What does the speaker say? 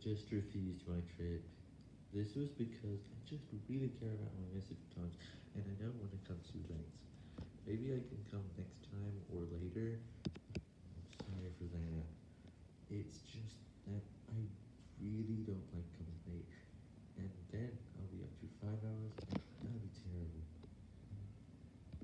just refused my trip. This was because I just really care about my message times, and I don't want to come too late. Maybe I can come next time or later. I'm sorry for that. It's just...